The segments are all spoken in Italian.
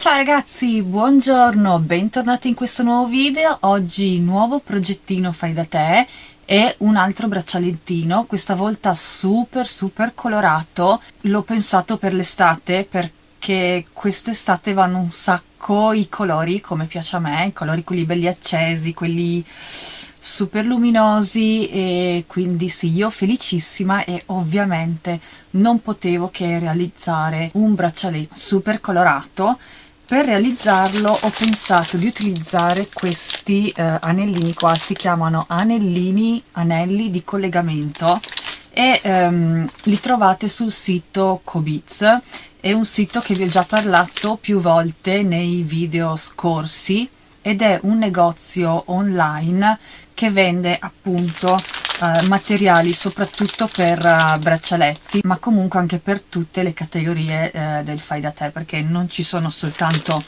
Ciao ragazzi, buongiorno, bentornati in questo nuovo video. Oggi nuovo progettino fai da te e un altro braccialettino, questa volta super super colorato. L'ho pensato per l'estate perché quest'estate vanno un sacco i colori, come piace a me, i colori quelli belli accesi, quelli super luminosi e quindi sì, io felicissima e ovviamente non potevo che realizzare un braccialetto super colorato per realizzarlo ho pensato di utilizzare questi eh, anellini qua, si chiamano anellini, anelli di collegamento e ehm, li trovate sul sito Cobiz, è un sito che vi ho già parlato più volte nei video scorsi ed è un negozio online che vende appunto uh, materiali soprattutto per uh, braccialetti ma comunque anche per tutte le categorie uh, del fai da te perché non ci sono soltanto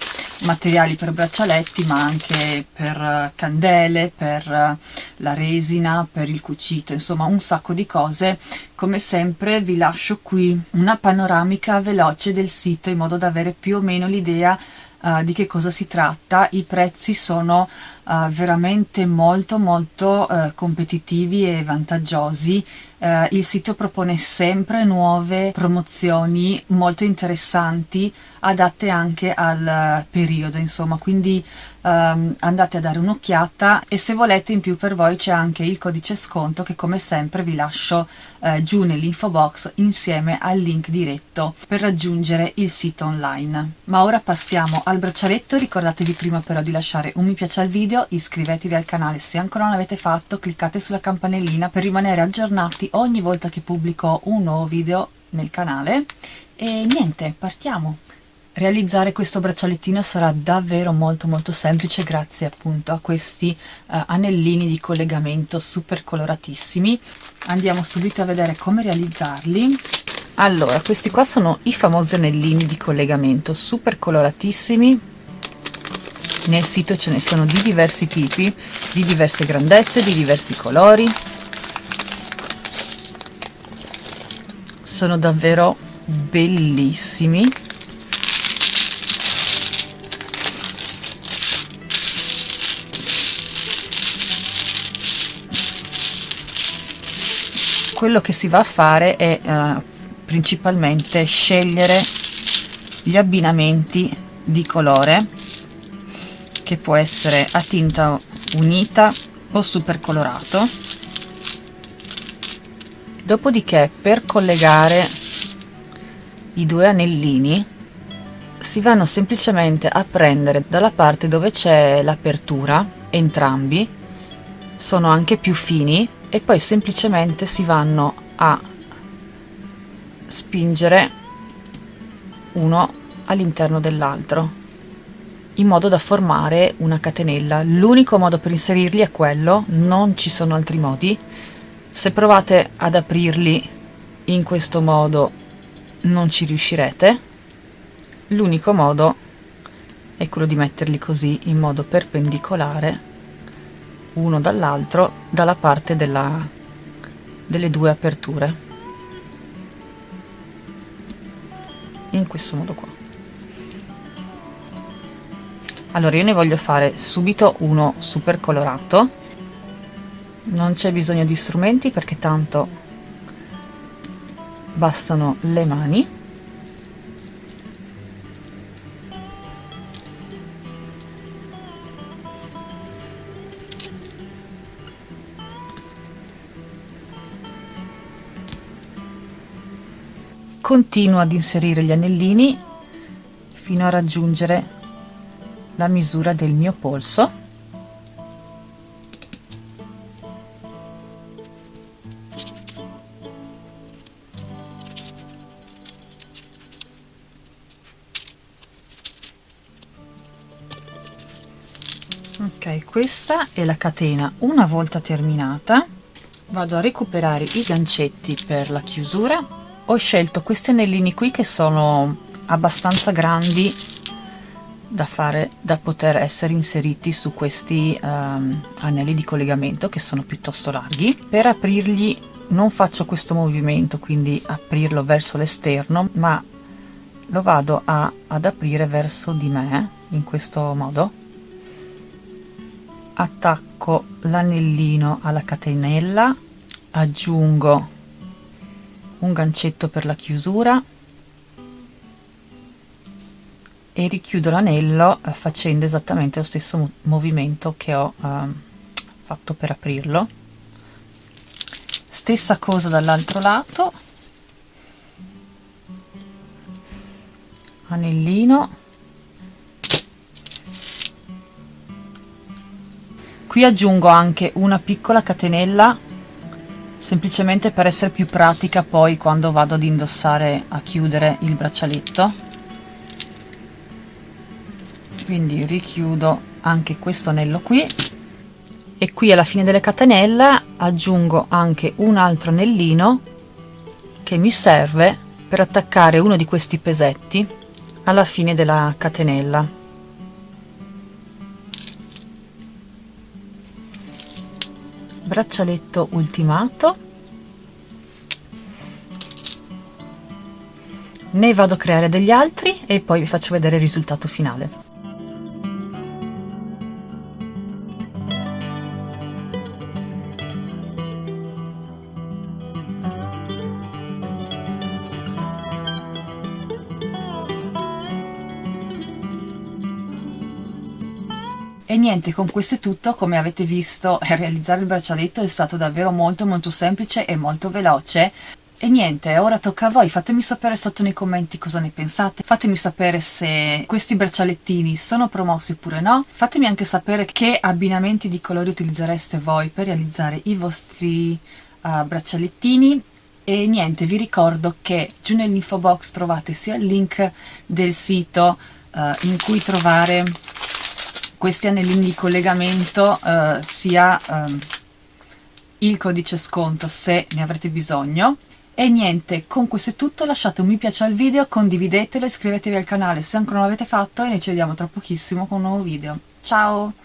materiali per braccialetti ma anche per candele, per la resina, per il cucito, insomma un sacco di cose. Come sempre vi lascio qui una panoramica veloce del sito in modo da avere più o meno l'idea uh, di che cosa si tratta. I prezzi sono uh, veramente molto molto uh, competitivi e vantaggiosi. Uh, il sito propone sempre nuove promozioni molto interessanti adatte anche al periodo insomma. Quindi um, andate a dare un'occhiata e se volete in più per voi c'è anche il codice sconto che come sempre vi lascio giù nell'info box insieme al link diretto per raggiungere il sito online. Ma ora passiamo al braccialetto. Ricordatevi prima però di lasciare un mi piace al video video, iscrivetevi al canale se ancora non l'avete fatto, cliccate sulla campanellina per rimanere aggiornati ogni volta che pubblico un nuovo video nel canale e niente, partiamo! Realizzare questo braccialettino sarà davvero molto molto semplice grazie appunto a questi uh, anellini di collegamento super coloratissimi. Andiamo subito a vedere come realizzarli. Allora, questi qua sono i famosi anellini di collegamento super coloratissimi nel sito ce ne sono di diversi tipi di diverse grandezze di diversi colori. Sono davvero bellissimi. Quello che si va a fare è uh, principalmente scegliere gli abbinamenti di colore che può essere a tinta unita o super colorato dopodiché per collegare i due anellini si vanno semplicemente a prendere dalla parte dove c'è l'apertura entrambi. Sono anche più fini e poi semplicemente si vanno a spingere uno all'interno dell'altro in modo da formare una catenella. L'unico modo per inserirli è quello non ci sono altri modi. Se provate ad aprirli in questo modo non ci riuscirete. L'unico modo è quello di metterli così in modo perpendicolare uno dall'altro dalla parte della, delle due aperture. In questo modo qua allora io ne voglio fare subito uno super colorato non c'è bisogno di strumenti perché tanto bastano le mani. Continuo ad inserire gli anellini fino a raggiungere la misura del mio polso. Ok questa è la catena. Una volta terminata vado a recuperare i gancetti per la chiusura. Ho scelto questi anellini qui che sono abbastanza grandi da fare da poter essere inseriti su questi um, anelli di collegamento che sono piuttosto larghi. Per aprirli non faccio questo movimento quindi aprirlo verso l'esterno ma lo vado a, ad aprire verso di me in questo modo. Attacco l'anellino alla catenella aggiungo un gancetto per la chiusura e richiudo l'anello eh, facendo esattamente lo stesso movimento che ho eh, fatto per aprirlo. Stessa cosa dall'altro lato. Anellino. Qui aggiungo anche una piccola catenella semplicemente per essere più pratica poi quando vado ad indossare a chiudere il braccialetto quindi richiudo anche questo anello qui. E qui alla fine delle catenelle aggiungo anche un altro anellino che mi serve per attaccare uno di questi pesetti alla fine della catenella. Braccialetto ultimato. Ne vado a creare degli altri e poi vi faccio vedere il risultato finale E niente, con questo è tutto, come avete visto realizzare il braccialetto è stato davvero molto molto semplice e molto veloce. E niente, ora tocca a voi, fatemi sapere sotto nei commenti cosa ne pensate, fatemi sapere se questi braccialettini sono promossi oppure no, fatemi anche sapere che abbinamenti di colori utilizzereste voi per realizzare i vostri uh, braccialettini. E niente, vi ricordo che giù nell'info box trovate sia il link del sito uh, in cui trovare questi anellini di collegamento eh, sia eh, il codice sconto se ne avrete bisogno e niente, con questo è tutto, lasciate un mi piace al video, condividetelo, iscrivetevi al canale se ancora non l'avete fatto e noi ci vediamo tra pochissimo con un nuovo video. Ciao!